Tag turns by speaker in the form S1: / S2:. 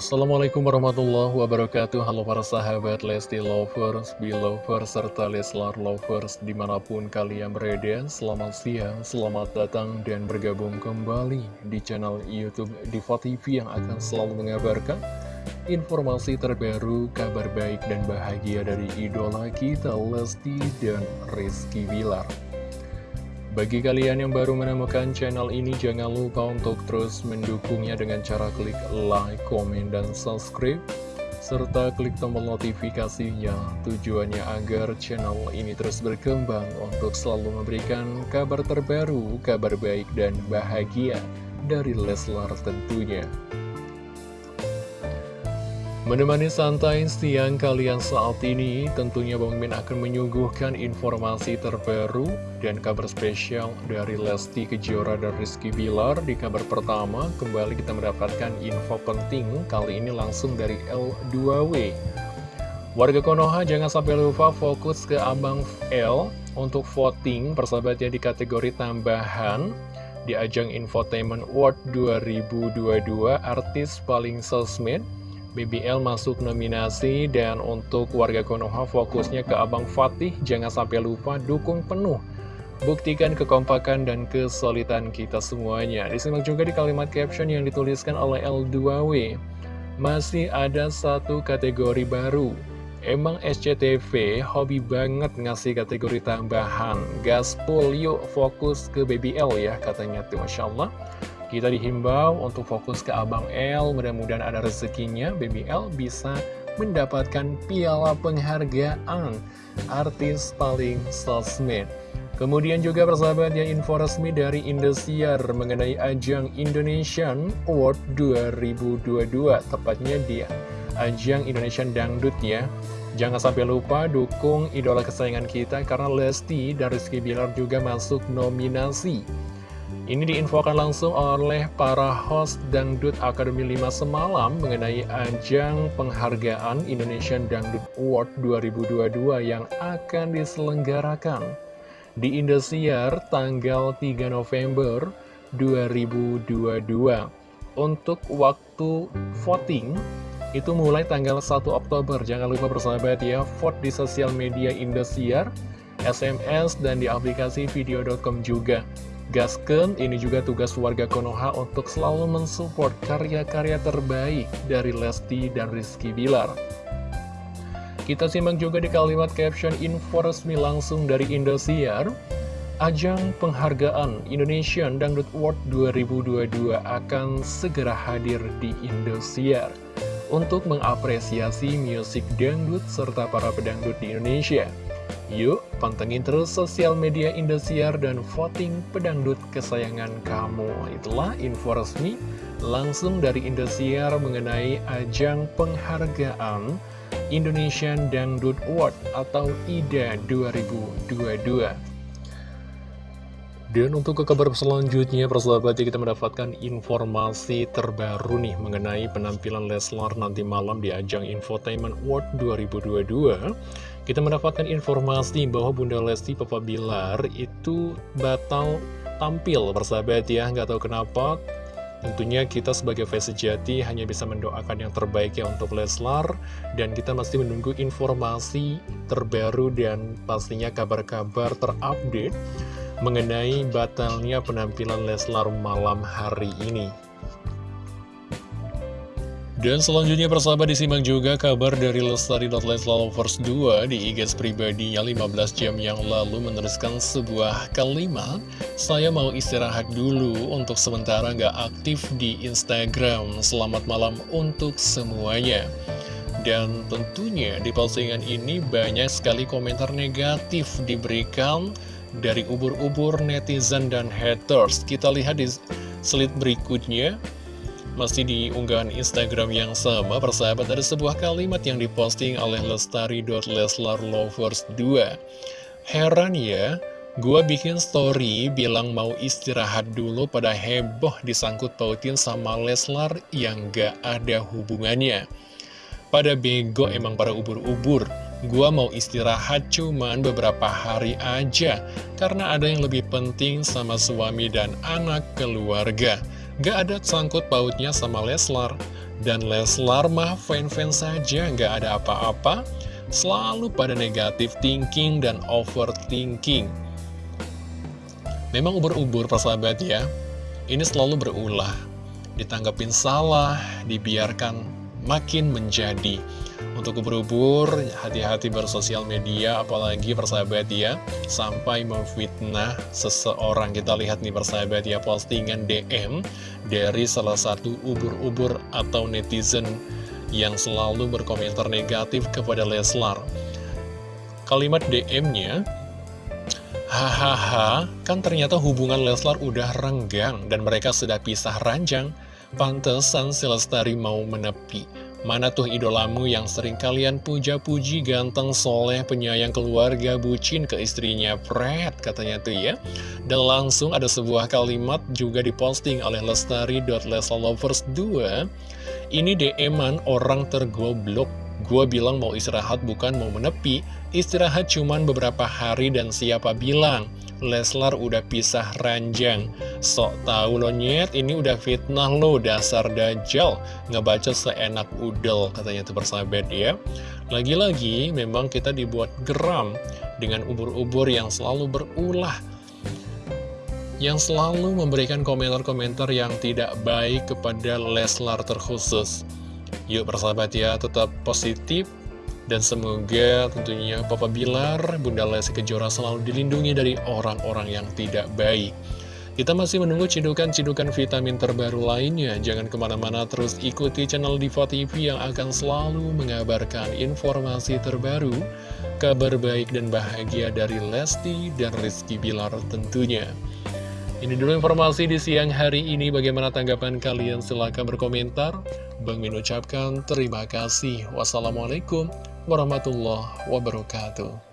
S1: Assalamualaikum warahmatullahi wabarakatuh. Halo para sahabat Lesti Lovers, Belovers, serta Leslar Lovers di mana pun kalian berada Selamat siang, selamat datang dan bergabung kembali di channel Youtube Diva TV yang akan selalu mengabarkan Informasi terbaru, kabar baik dan bahagia dari idola kita Lesti dan Rizky Bilar bagi kalian yang baru menemukan channel ini, jangan lupa untuk terus mendukungnya dengan cara klik like, komen, dan subscribe. Serta klik tombol notifikasinya tujuannya agar channel ini terus berkembang untuk selalu memberikan kabar terbaru, kabar baik, dan bahagia dari Leslar tentunya. Menemani santai siang kalian saat ini, tentunya Bang Min akan menyuguhkan informasi terbaru dan kabar spesial dari Lesti Kejora dan Rizky Bilar. Di kabar pertama, kembali kita mendapatkan info penting, kali ini langsung dari L2W. Warga Konoha jangan sampai lupa fokus ke Abang L untuk voting persahabatnya di kategori tambahan di ajang Infotainment Award 2022 artis paling sosmed BBL masuk nominasi dan untuk warga Konoha fokusnya ke Abang Fatih. Jangan sampai lupa dukung penuh. Buktikan kekompakan dan kesulitan kita semuanya. Disimak juga di kalimat caption yang dituliskan oleh L2W masih ada satu kategori baru. Emang SCTV hobi banget ngasih kategori tambahan. Gaspol yuk fokus ke BBL ya katanya tuh Masya Allah kita dihimbau untuk fokus ke Abang L, mudah-mudahan ada rezekinya, Baby L bisa mendapatkan piala penghargaan artis paling sosmed. Kemudian juga persahabat yang info resmi dari Indosiar mengenai ajang Indonesian Award 2022, tepatnya dia ajang Indonesian Dangdut ya. Jangan sampai lupa dukung idola kesayangan kita karena Lesti dan Rizky Bilar juga masuk nominasi ini diinfokan langsung oleh para host Dangdut Akademi 5 semalam mengenai ajang penghargaan Indonesian Dangdut Award 2022 yang akan diselenggarakan di Indosiar tanggal 3 November 2022. Untuk waktu voting itu mulai tanggal 1 Oktober. Jangan lupa bersahabat ya, vote di sosial media Indosiar, SMS, dan di aplikasi video.com juga. Gasken, ini juga tugas warga Konoha untuk selalu mensupport karya-karya terbaik dari Lesti dan Rizky Bilar. Kita simak juga di kalimat caption info resmi langsung dari Indosiar. Ajang penghargaan Indonesian Dangdut Award 2022 akan segera hadir di Indosiar untuk mengapresiasi musik dangdut serta para pedangdut di Indonesia. Yuk, pantengin terus sosial media Indosiar dan voting pedangdut kesayangan kamu. Itulah info resmi langsung dari Indosiar mengenai ajang penghargaan Indonesian Dangdut Award atau IDA 2022. Dan untuk ke kabar selanjutnya, persahabat kita mendapatkan informasi terbaru nih mengenai penampilan Leslar nanti malam di ajang Infotainment World 2022. Kita mendapatkan informasi bahwa Bunda Lesti Papa Bilar itu batal tampil, persahabat ya, nggak tahu kenapa. Tentunya kita sebagai fans sejati hanya bisa mendoakan yang terbaik ya untuk Leslar Dan kita masih menunggu informasi terbaru dan pastinya kabar-kabar terupdate mengenai batalnya penampilan Leslar malam hari ini. Dan selanjutnya persahabat disimak juga kabar dari Lestari.Leslavers 2 di IG pribadinya 15 jam yang lalu meneruskan sebuah kalimat Saya mau istirahat dulu untuk sementara nggak aktif di Instagram. Selamat malam untuk semuanya. Dan tentunya di postingan ini banyak sekali komentar negatif diberikan dari ubur-ubur netizen dan haters. Kita lihat di slide berikutnya, masih di unggahan Instagram yang sama, persahabat ada sebuah kalimat yang diposting oleh lestari.leslarlovers2. Heran ya, gua bikin story bilang mau istirahat dulu pada heboh disangkut pautin sama Leslar yang gak ada hubungannya. Pada bego emang para ubur-ubur Gua mau istirahat cuman beberapa hari aja Karena ada yang lebih penting sama suami dan anak keluarga Gak ada sangkut pautnya sama Leslar Dan Leslar mah fan-fans saja, nggak ada apa-apa. Selalu pada negatif thinking dan overthinking. Memang ubur-ubur persahabat ya, ini selalu berulah. Ditanggapin salah, dibiarkan makin menjadi. Untuk ubur-ubur, hati-hati bersosial media, apalagi persahabat ya, sampai memfitnah seseorang. Kita lihat nih persahabat ya, postingan DM dari salah satu ubur-ubur atau netizen yang selalu berkomentar negatif kepada Leslar. Kalimat DM-nya, Hahaha, kan ternyata hubungan Leslar udah renggang dan mereka sudah pisah ranjang. Pantesan Selestari mau menepi. Mana tuh idolamu yang sering kalian puja-puji ganteng, soleh, penyayang keluarga, bucin ke istrinya, Fred, katanya tuh ya. Dan langsung ada sebuah kalimat juga diposting oleh Lestari.lesalovers2. Ini DM-an orang tergoblok. Gua bilang mau istirahat bukan mau menepi. Istirahat cuman beberapa hari dan siapa bilang Leslar udah pisah ranjang. Sok tahu lo nyet, ini udah fitnah lo dasar dajjal. Ngebaca seenak udel katanya tuh persahabat ya. Lagi-lagi memang kita dibuat geram dengan ubur-ubur yang selalu berulah yang selalu memberikan komentar-komentar yang tidak baik kepada Leslar terkhusus. Yuk persahabat ya, tetap positif, dan semoga tentunya Papa Bilar, Bunda Lesti Kejora selalu dilindungi dari orang-orang yang tidak baik. Kita masih menunggu cidukan-cidukan vitamin terbaru lainnya. Jangan ke mana-mana terus ikuti channel Diva TV yang akan selalu mengabarkan informasi terbaru, kabar baik dan bahagia dari Lesti dan Rizky Bilar tentunya. Ini dulu informasi di siang hari ini. Bagaimana tanggapan kalian? Silahkan berkomentar. Bang Min ucapkan terima kasih. Wassalamualaikum warahmatullahi wabarakatuh.